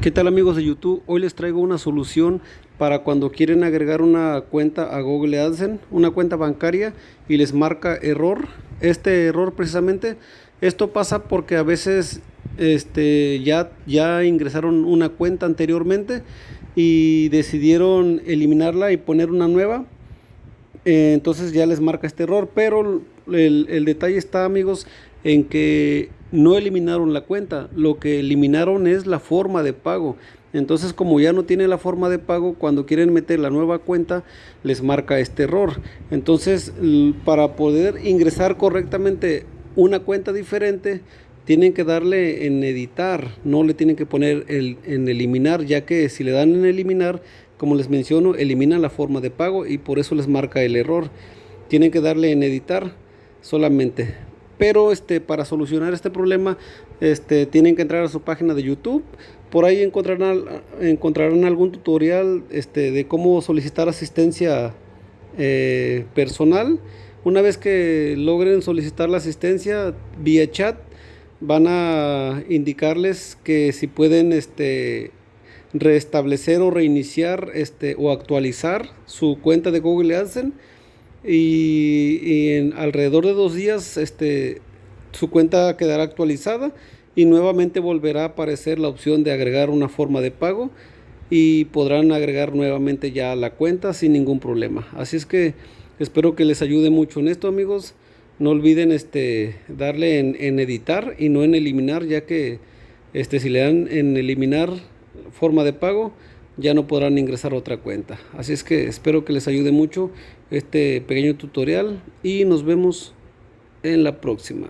¿Qué tal amigos de YouTube? Hoy les traigo una solución para cuando quieren agregar una cuenta a Google AdSense, una cuenta bancaria y les marca error. Este error precisamente, esto pasa porque a veces este, ya, ya ingresaron una cuenta anteriormente y decidieron eliminarla y poner una nueva. Eh, entonces ya les marca este error, pero el, el detalle está amigos en que no eliminaron la cuenta, lo que eliminaron es la forma de pago. Entonces como ya no tiene la forma de pago, cuando quieren meter la nueva cuenta les marca este error. Entonces para poder ingresar correctamente una cuenta diferente, tienen que darle en editar, no le tienen que poner el, en eliminar, ya que si le dan en eliminar, como les menciono, elimina la forma de pago y por eso les marca el error. Tienen que darle en editar solamente pero este, para solucionar este problema este, tienen que entrar a su página de YouTube. Por ahí encontrarán, encontrarán algún tutorial este, de cómo solicitar asistencia eh, personal. Una vez que logren solicitar la asistencia vía chat, van a indicarles que si pueden este, restablecer o reiniciar este, o actualizar su cuenta de Google AdSense y, en alrededor de dos días este, su cuenta quedará actualizada y nuevamente volverá a aparecer la opción de agregar una forma de pago y podrán agregar nuevamente ya la cuenta sin ningún problema. Así es que espero que les ayude mucho en esto amigos. No olviden este, darle en, en editar y no en eliminar ya que este, si le dan en eliminar forma de pago ya no podrán ingresar otra cuenta. Así es que espero que les ayude mucho este pequeño tutorial y nos vemos en la próxima.